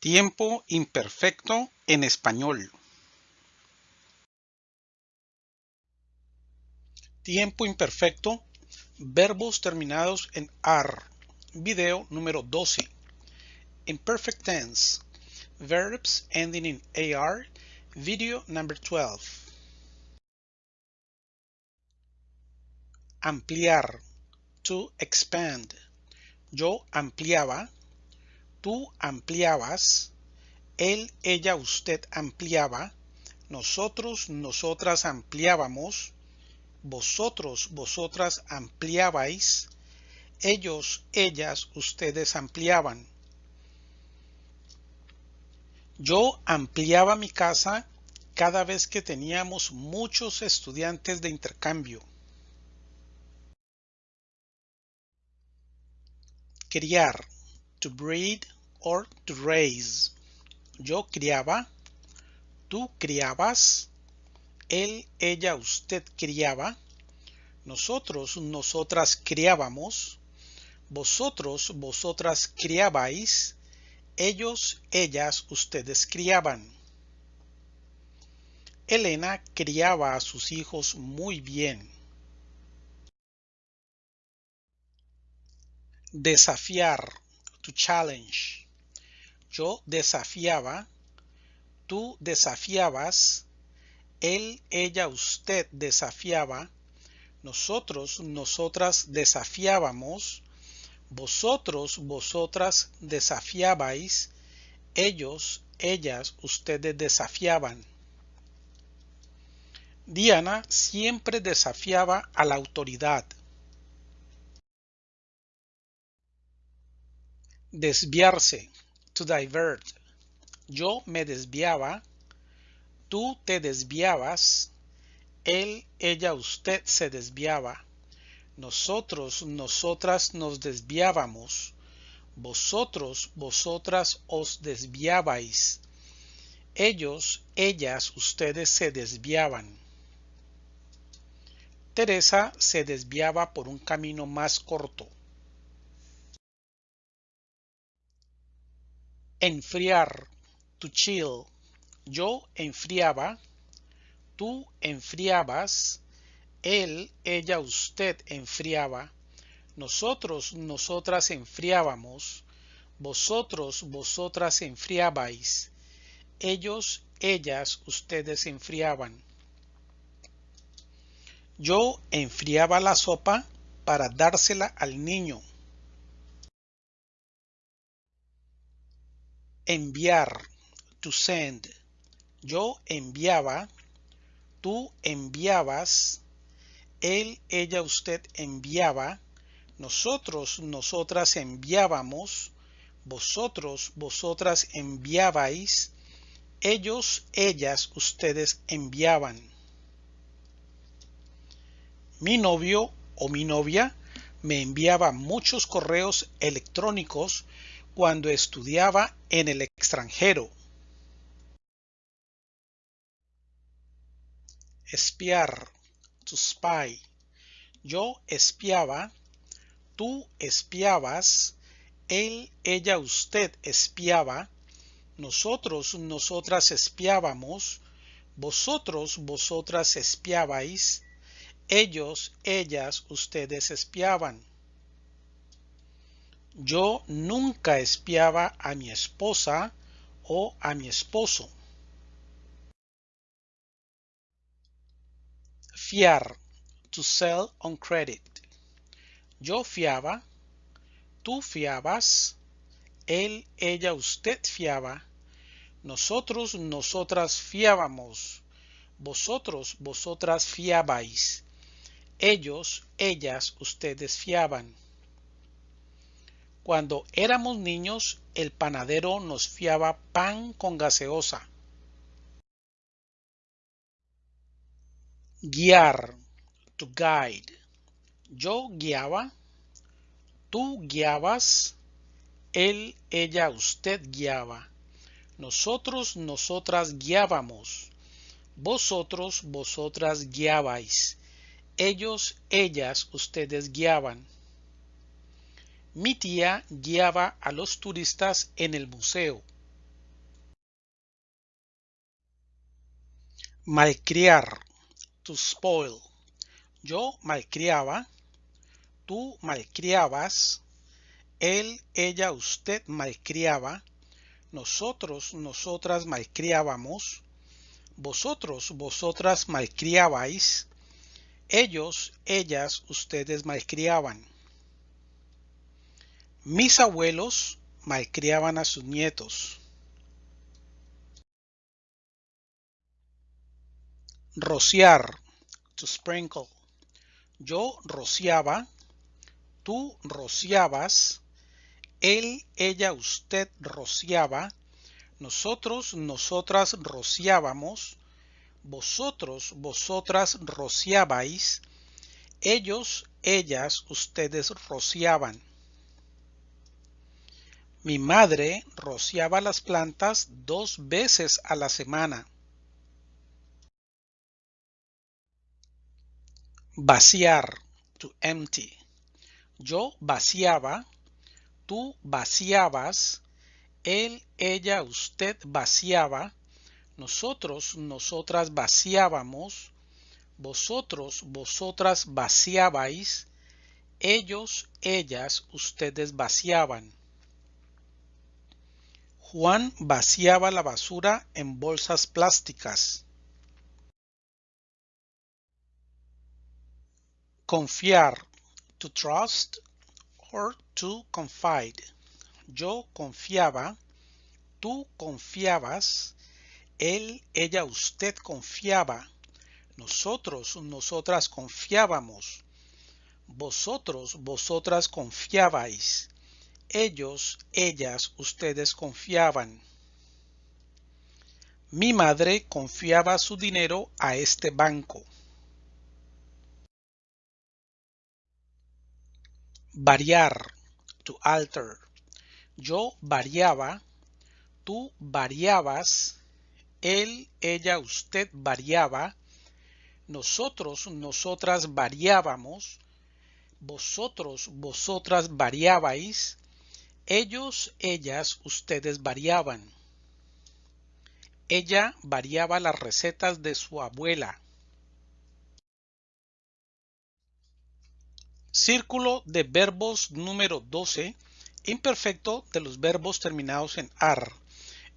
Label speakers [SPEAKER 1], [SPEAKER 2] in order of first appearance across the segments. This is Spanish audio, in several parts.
[SPEAKER 1] Tiempo imperfecto en español. Tiempo imperfecto. Verbos terminados en AR. Video número 12. Imperfect tense. Verbs ending in AR. Video number 12. Ampliar. To expand. Yo ampliaba tú ampliabas, él, ella, usted ampliaba, nosotros, nosotras ampliábamos, vosotros, vosotras ampliabais, ellos, ellas, ustedes ampliaban. Yo ampliaba mi casa cada vez que teníamos muchos estudiantes de intercambio. Criar to breed or to raise. Yo criaba, tú criabas, él, ella, usted criaba, nosotros, nosotras criábamos, vosotros, vosotras criabais, ellos, ellas, ustedes criaban. Elena criaba a sus hijos muy bien. Desafiar Yo desafiaba, tú desafiabas, él, ella, usted desafiaba, nosotros, nosotras desafiábamos, vosotros, vosotras desafiabais, ellos, ellas, ustedes desafiaban. Diana siempre desafiaba a la autoridad. Desviarse. To divert. Yo me desviaba. Tú te desviabas. Él, ella, usted se desviaba. Nosotros, nosotras nos desviábamos. Vosotros, vosotras os desviabais. Ellos, ellas, ustedes se desviaban. Teresa se desviaba por un camino más corto. Enfriar. To chill. Yo enfriaba. Tú enfriabas. Él, ella, usted enfriaba. Nosotros, nosotras enfriábamos. Vosotros, vosotras enfriabais. Ellos, ellas, ustedes enfriaban. Yo enfriaba la sopa para dársela al niño. Enviar, to send. Yo enviaba, tú enviabas, él, ella, usted enviaba, nosotros, nosotras enviábamos, vosotros, vosotras enviabais, ellos, ellas, ustedes enviaban. Mi novio o mi novia me enviaba muchos correos electrónicos cuando estudiaba en el extranjero. Espiar, to spy. Yo espiaba, tú espiabas, él, ella, usted espiaba, nosotros, nosotras espiábamos, vosotros, vosotras espiabais, ellos, ellas, ustedes espiaban. Yo nunca espiaba a mi esposa o a mi esposo. Fiar. To sell on credit. Yo fiaba. Tú fiabas. Él, ella, usted fiaba. Nosotros, nosotras fiábamos. Vosotros, vosotras fiabais. Ellos, ellas, ustedes fiaban. Cuando éramos niños, el panadero nos fiaba pan con gaseosa. Guiar, to guide. Yo guiaba, tú guiabas, él, ella, usted guiaba. Nosotros, nosotras guiábamos. Vosotros, vosotras guiabais. Ellos, ellas, ustedes guiaban. Mi tía guiaba a los turistas en el museo. Malcriar. To spoil. Yo malcriaba. Tú malcriabas. Él, ella, usted malcriaba. Nosotros, nosotras malcriábamos. Vosotros, vosotras malcriabais. Ellos, ellas, ustedes malcriaban. Mis abuelos malcriaban a sus nietos. Rociar, to sprinkle. Yo rociaba, tú rociabas, él, ella, usted rociaba, nosotros, nosotras rociábamos, vosotros, vosotras rociabais, ellos, ellas, ustedes rociaban. Mi madre rociaba las plantas dos veces a la semana. Vaciar, to empty. Yo vaciaba, tú vaciabas, él, ella, usted vaciaba, nosotros, nosotras vaciábamos, vosotros, vosotras vaciabais, ellos, ellas, ustedes vaciaban. Juan vaciaba la basura en bolsas plásticas. Confiar, to trust or to confide. Yo confiaba, tú confiabas, él, ella, usted confiaba, nosotros, nosotras confiábamos, vosotros, vosotras confiabais, ellos, ellas, ustedes confiaban. Mi madre confiaba su dinero a este banco. Variar, to alter. Yo variaba, tú variabas, él, ella, usted variaba, nosotros, nosotras variábamos, vosotros, vosotras variabais, ellos, ellas, ustedes variaban. Ella variaba las recetas de su abuela. Círculo de verbos número 12, imperfecto de los verbos terminados en AR.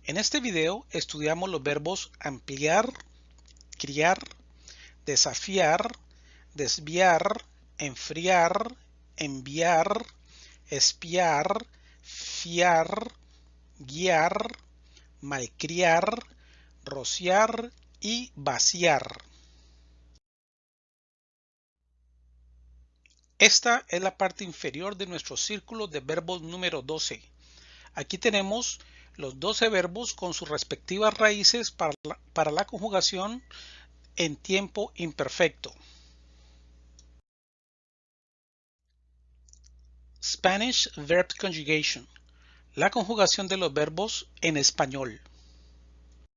[SPEAKER 1] En este video estudiamos los verbos ampliar, criar, desafiar, desviar, enfriar, enviar, espiar, fiar, guiar, malcriar, rociar y vaciar. Esta es la parte inferior de nuestro círculo de verbos número 12. Aquí tenemos los 12 verbos con sus respectivas raíces para la, para la conjugación en tiempo imperfecto. Spanish Verb Conjugation. La conjugación de los verbos en español.